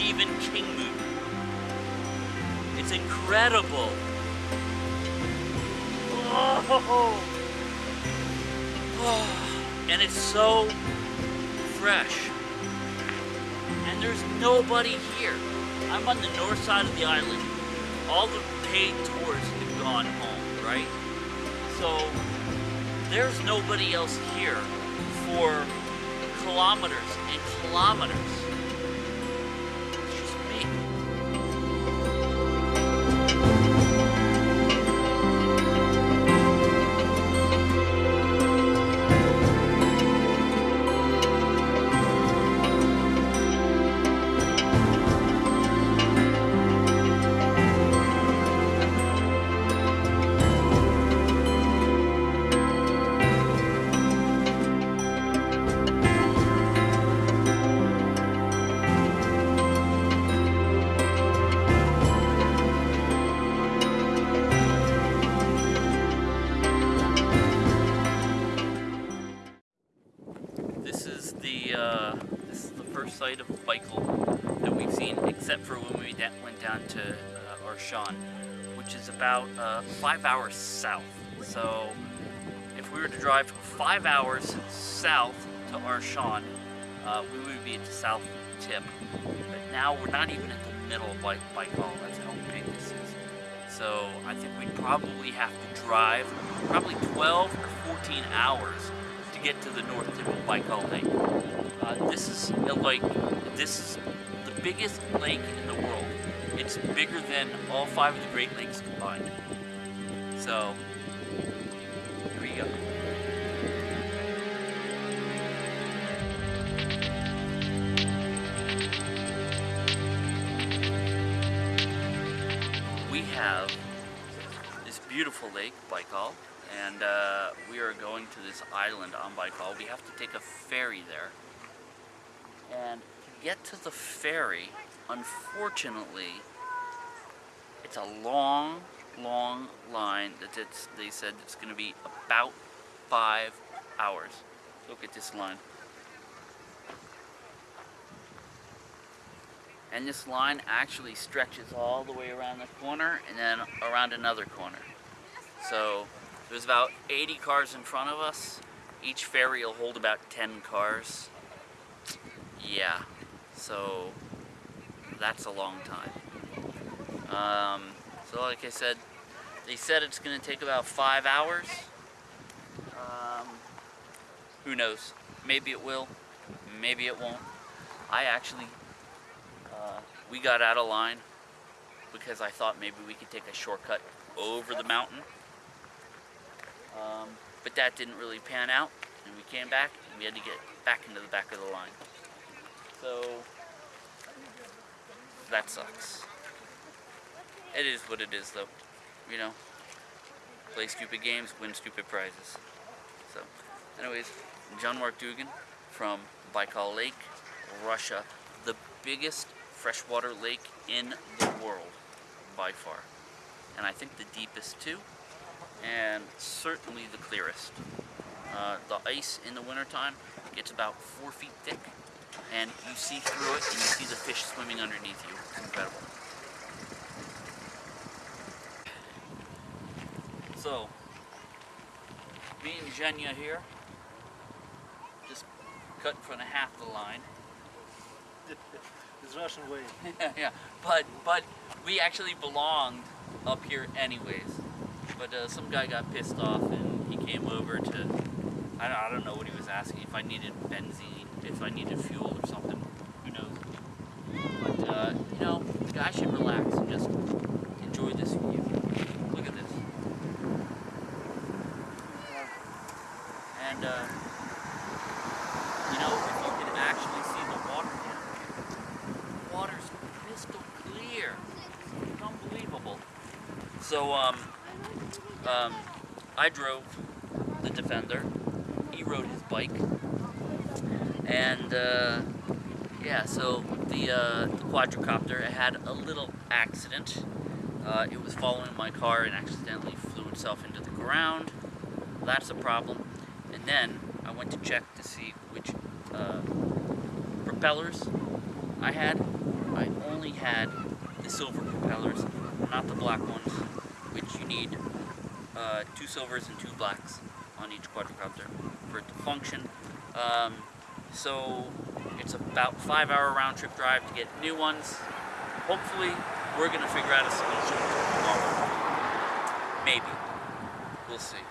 Stephen King movie. It's incredible. Oh. And it's so fresh. And there's nobody here. I'm on the north side of the island. All the paid tours have gone home, right? So there's nobody else here for kilometers and kilometers. Arshan, which is about uh, five hours south. So if we were to drive five hours south to Arshan, uh, we would be at the south tip. But now we're not even at the middle of Baik- Baikal. That's how big this is. So I think we'd probably have to drive probably 12 or 14 hours to get to the north tip of Baikal Lake. Uh, this is uh, like this is the biggest lake in the world. It's bigger than all five of the Great Lakes combined. So here we go. We have this beautiful lake, Baikal, and uh, we are going to this island on Baikal. We have to take a ferry there. And to get to the ferry, unfortunately, it's a long, long line that they said it's going to be about five hours. Look at this line. And this line actually stretches all the way around the corner and then around another corner. So there's about 80 cars in front of us. Each ferry will hold about 10 cars. Yeah, so that's a long time. Um, so like I said, they said it's going to take about five hours. Um, who knows? Maybe it will, maybe it won't. I actually, uh, we got out of line because I thought maybe we could take a shortcut over the mountain. Um, but that didn't really pan out, and we came back, and we had to get back into the back of the line. So, that sucks. It is what it is, though. You know, play stupid games, win stupid prizes. So, anyways, John Mark Dougan from Baikal Lake, Russia, the biggest freshwater lake in the world by far. And I think the deepest too, and certainly the clearest. Uh, the ice in the wintertime gets about four feet thick, and you see through it and you see the fish swimming underneath you. It's incredible. So, me and Zhenya here, just cut in front of half the line. It's Russian way. yeah, but but we actually belonged up here anyways. But uh, some guy got pissed off and he came over to I don't, I don't know what he was asking if I needed benzene, if I needed fuel or something. Who knows? But uh, you know, the guy should relax and just enjoy this view. Look at this. And uh, you know, if you can actually see the water down there, water's crystal clear. It's unbelievable. So, um, um, I drove the Defender. He rode his bike. And, uh, yeah, so the, uh, the quadricopter had a little accident. Uh, it was following my car and accidentally flew itself into the ground. That's a problem. And then I went to check to see which uh, propellers I had. I only had the silver propellers, not the black ones, which you need uh, two silvers and two blacks on each quadricopter for it to function. Um, so it's about five hour round trip drive to get new ones. Hopefully we're gonna figure out a solution tomorrow. Maybe. We'll see.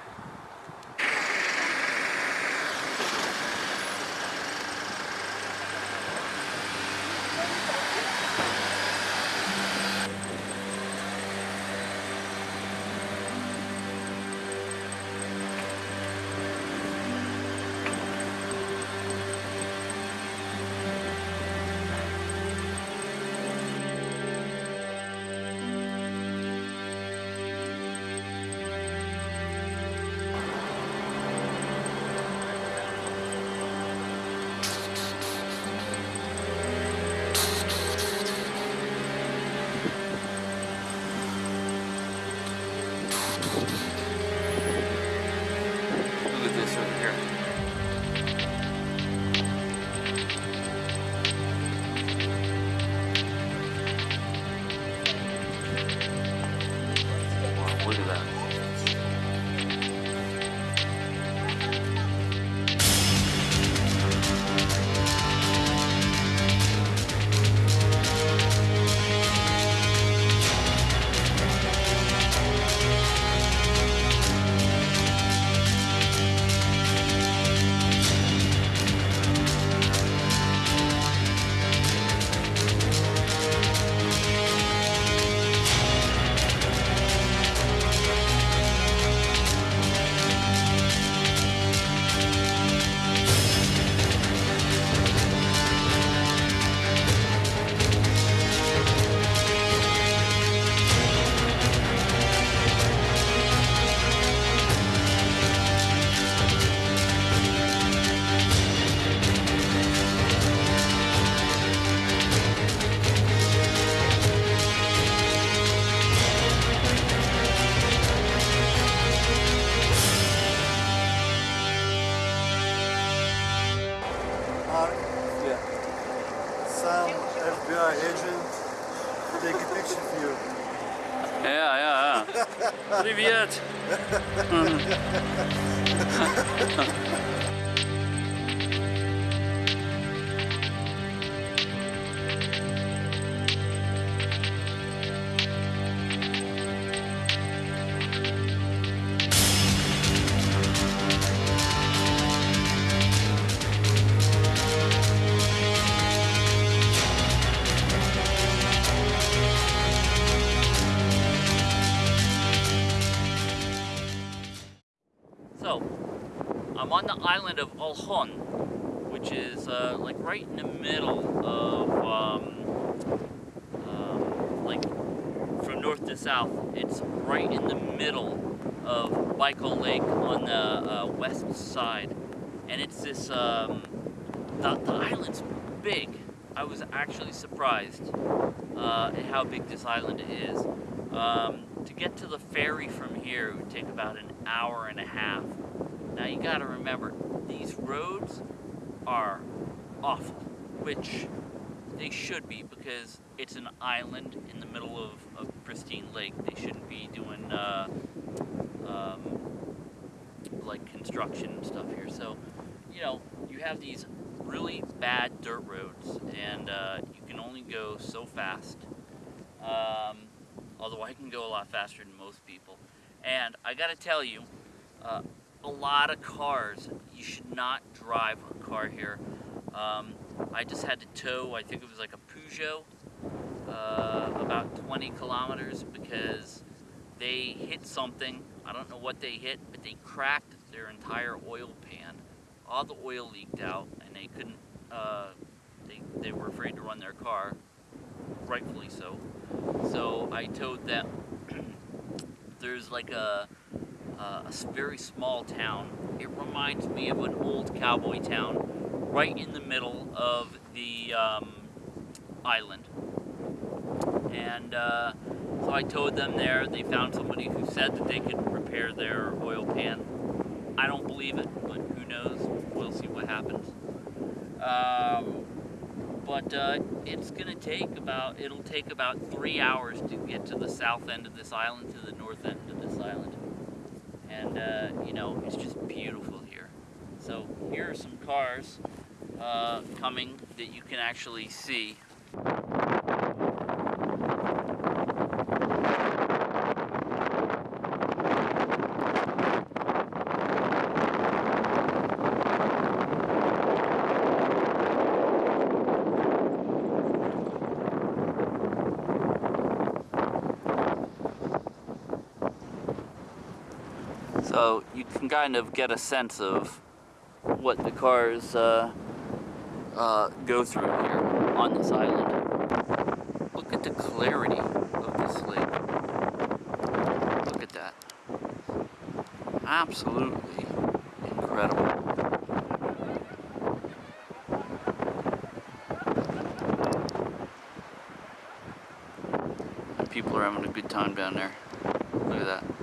Island of Olkhon, which is uh, like right in the middle of, um, um, like from north to south. It's right in the middle of Baikal Lake on the uh, west side, and it's this. Um, the, the island's big. I was actually surprised uh, at how big this island is. Um, to get to the ferry from here would take about an hour and a half. Now you gotta remember, these roads are awful, which they should be because it's an island in the middle of a pristine lake. They shouldn't be doing uh, um, like construction and stuff here. So, you know, you have these really bad dirt roads and uh, you can only go so fast. Um, although I can go a lot faster than most people. And I gotta tell you, uh, a lot of cars, you should not drive a car here. Um, I just had to tow, I think it was like a Peugeot, uh, about 20 kilometers because they hit something. I don't know what they hit, but they cracked their entire oil pan. All the oil leaked out, and they couldn't. Uh, they they were afraid to run their car, rightfully so. So I towed them. There's like a, a s- very small town. It reminds me of an old cowboy town, right in the middle of the um, island. And uh, so I towed them there. They found somebody who said that they could repair repair their oil pan. I don't believe it, but who knows? We'll see what happens. Um, but uh, it's gonna take about it'll take about three hours to get to the south end of this island to the north end of this island, and uh, you know it's just beautiful here. So here are some cars uh, coming that you can actually see. So you can kind of get a sense of what the cars uh, uh, go through here on this island. Look at the clarity of this lake. Look at that. Absolutely incredible. People are having a good time down there. Look at that.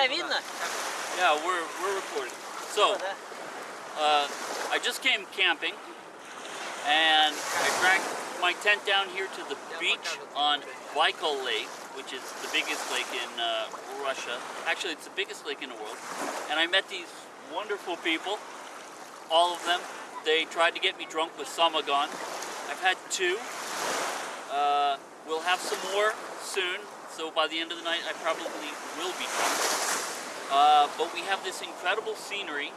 меня видно? Yeah, we're we're recording. So, Да. uh, I just came camping, and I dragged my tent down here to the beach on Baikal Lake, which is the biggest lake in uh, Russia. Actually, it's the biggest lake in the world. And I met these wonderful people. All of them. They tried to get me drunk with samagon. I've had two. Uh, we'll have some more soon. So by the end of the night, I probably will be drunk. Uh, but we have this incredible scenery.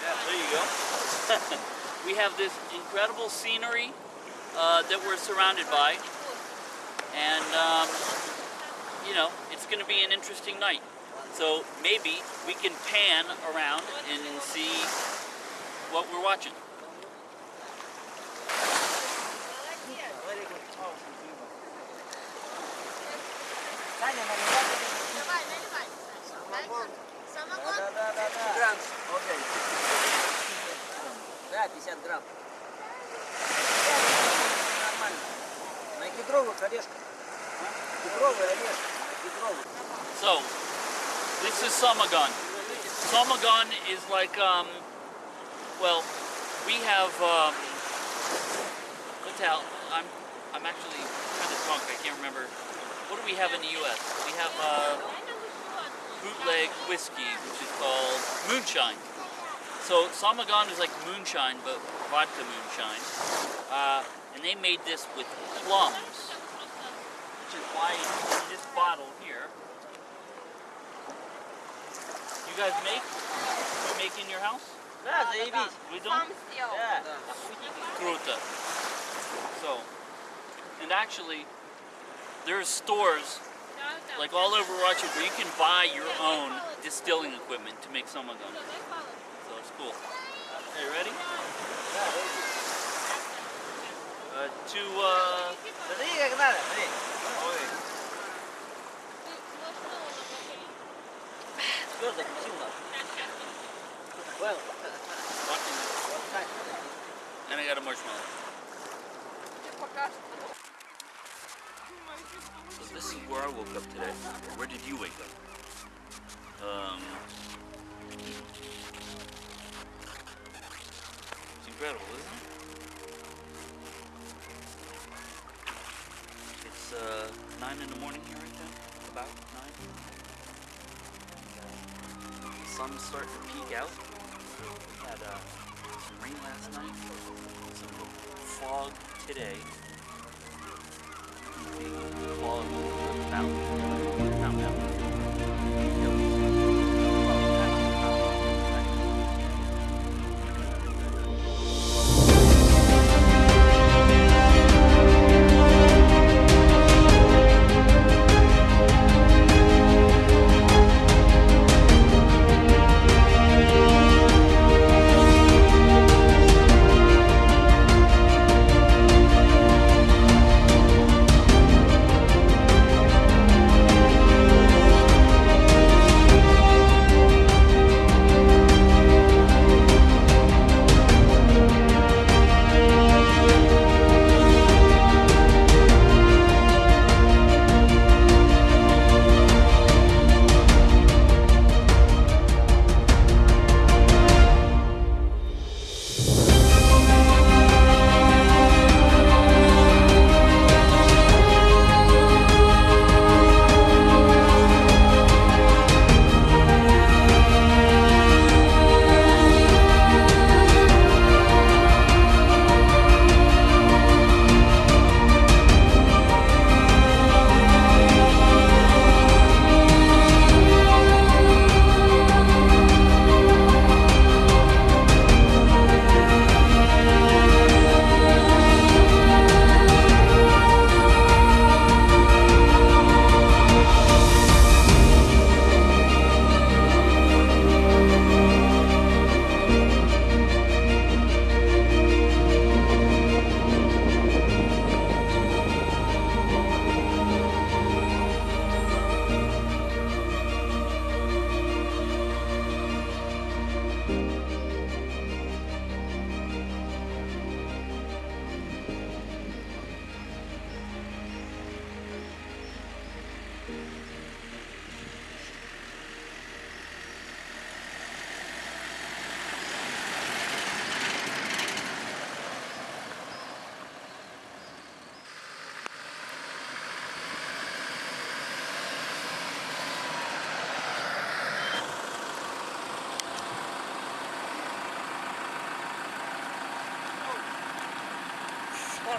Yeah, there you go. we have this incredible scenery uh, that we're surrounded by. And, um, you know, it's going to be an interesting night. So maybe we can pan around and see what we're watching. Саня, наливай. Давай, наливай. Самогон. Самогон? Да, да, да, да. Грант. Окей. Да, 50 грамм. Нормально. На кедровых орешках. Кедровый орешек. Кедровый. So, this is Samagon. Samagon is like, um, well, we have, um, what's out? I'm, I'm actually kind of drunk. I can't remember. what do we have in the U.S.? We have uh, bootleg whiskey, which is called moonshine. So Samagon is like moonshine, but vodka moonshine. Uh, and they made this with plums, which is why in this bottle here, you guys make? You make in your house? Yeah, they eat. We don't? Yeah. Fruta. So, and actually, there's stores like all over Rochester where you can buy your own distilling equipment to make some of them. So it's cool. Are you ready? Uh, to uh, and I got a marshmallow. This is where I woke up today. Where did you wake up? Um, it's incredible, isn't it? It's uh, nine in the morning here right now. About nine. Uh, the sun's starting to peek out. We had uh, some rain last night. Some fog today. thì khó làm sao làm được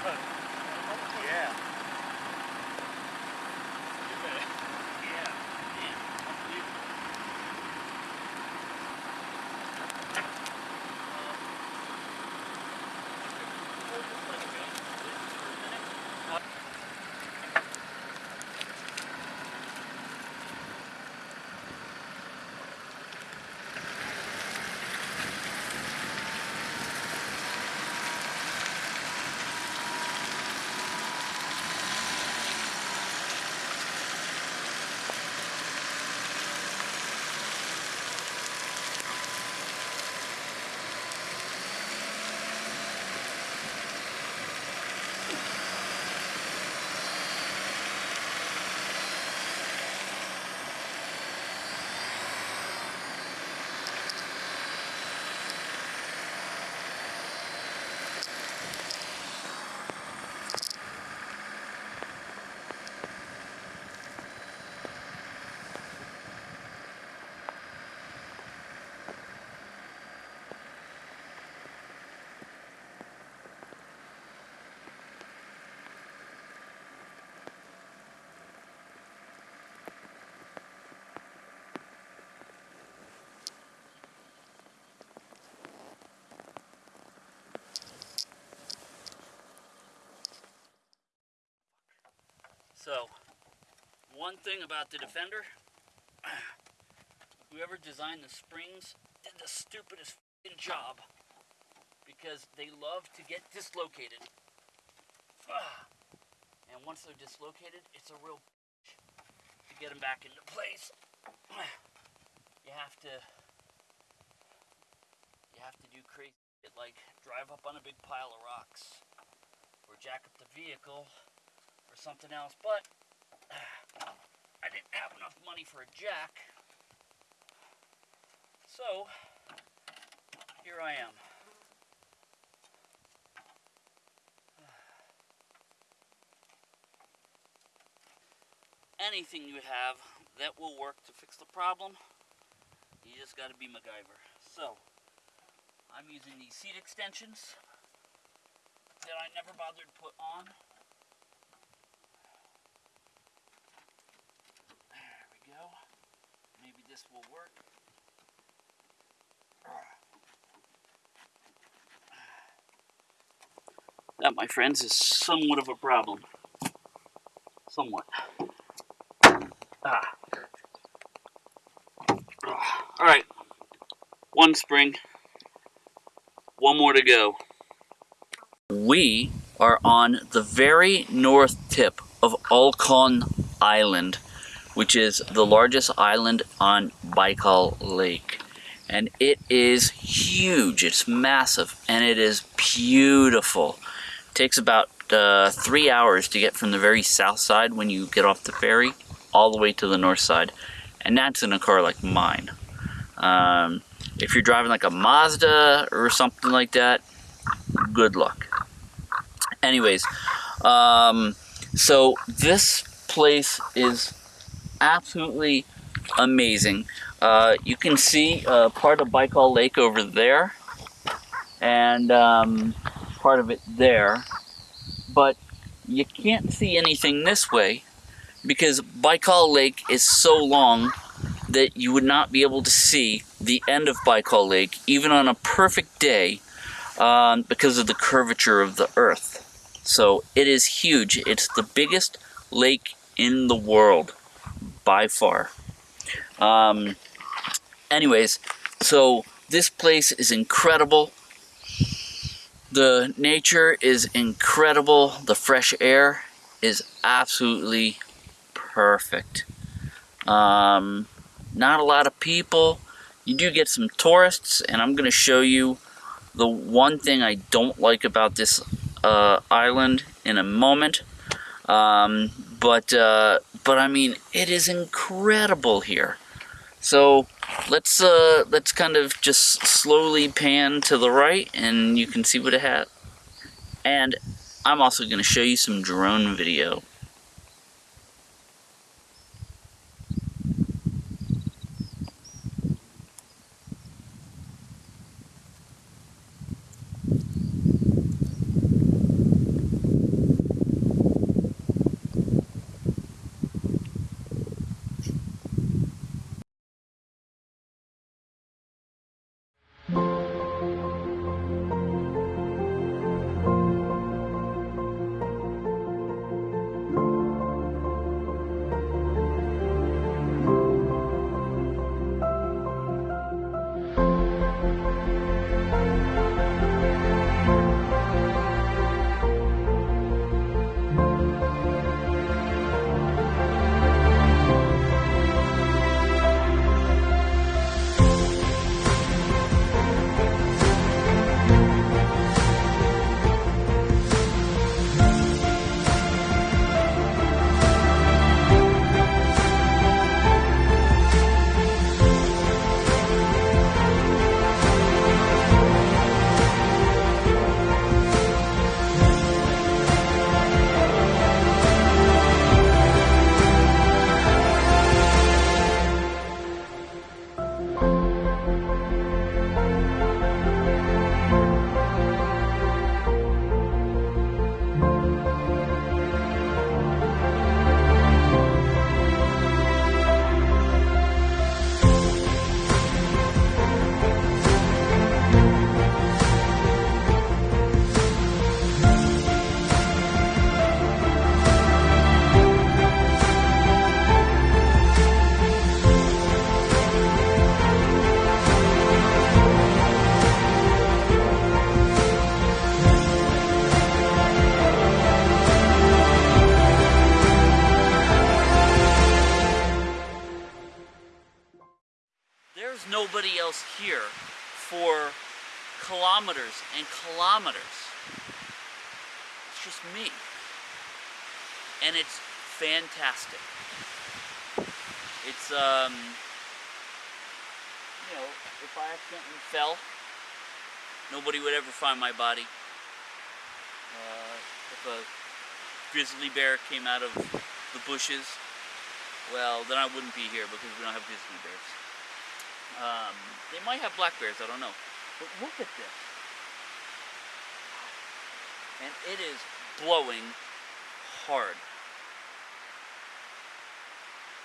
Yeah. So, one thing about the Defender, whoever designed the springs did the stupidest job because they love to get dislocated. And once they're dislocated, it's a real bitch to get them back into place. You have to you have to do crazy like drive up on a big pile of rocks or jack up the vehicle something else, but I didn't have enough money for a jack. So, here I am. Anything you have that will work to fix the problem, you just gotta be MacGyver. So, I'm using these seat extensions that I never bothered to put on. This will work. That, my friends, is somewhat of a problem. Somewhat. Ah. All right. One spring. One more to go. We are on the very north tip of Olkhon Island, which is the largest island on Baikal Lake. And it is huge, it's massive, and it is beautiful. It takes about uh, three hours to get from the very south side when you get off the ferry all the way to the north side. And that's in a car like mine. Um, if you're driving like a Mazda or something like that, good luck. Anyways, um, so this place is absolutely amazing. Uh, you can see uh, part of Baikal Lake over there and um, part of it there, but you can't see anything this way because Baikal Lake is so long that you would not be able to see the end of Baikal Lake even on a perfect day um, because of the curvature of the earth. So it is huge. It's the biggest lake in the world by far. Um, anyways, so this place is incredible. The nature is incredible. The fresh air is absolutely perfect. Um, not a lot of people. You do get some tourists, and I'm going to show you the one thing I don't like about this uh, island in a moment. Um, but uh, but I mean, it is incredible here. So let's uh, let's kind of just slowly pan to the right, and you can see what it has. And I'm also going to show you some drone video. And kilometers. It's just me. And it's fantastic. It's, um, you know, if I accidentally fell, nobody would ever find my body. Uh, if a grizzly bear came out of the bushes, well, then I wouldn't be here because we don't have grizzly bears. Um, they might have black bears, I don't know. But look at this. And it is blowing hard.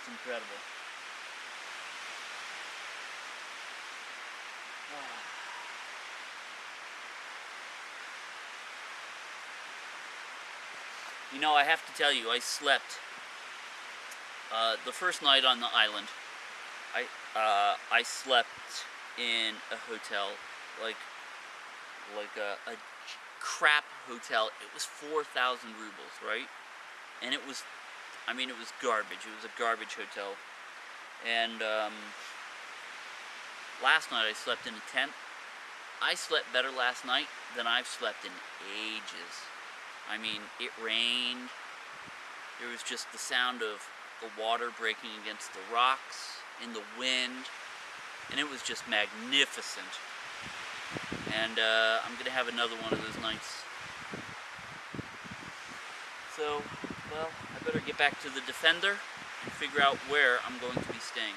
It's incredible. You know, I have to tell you, I slept uh, the first night on the island. I uh, I slept in a hotel, like like a, a crap hotel. It was four thousand rubles, right? And it was, I mean, it was garbage. It was a garbage hotel. And um, last night I slept in a tent. I slept better last night than I've slept in ages. I mean, it rained. There was just the sound of the water breaking against the rocks in the wind, and it was just magnificent. And uh, I'm gonna have another one of those nights. So, well, I better get back to the Defender and figure out where I'm going to be staying.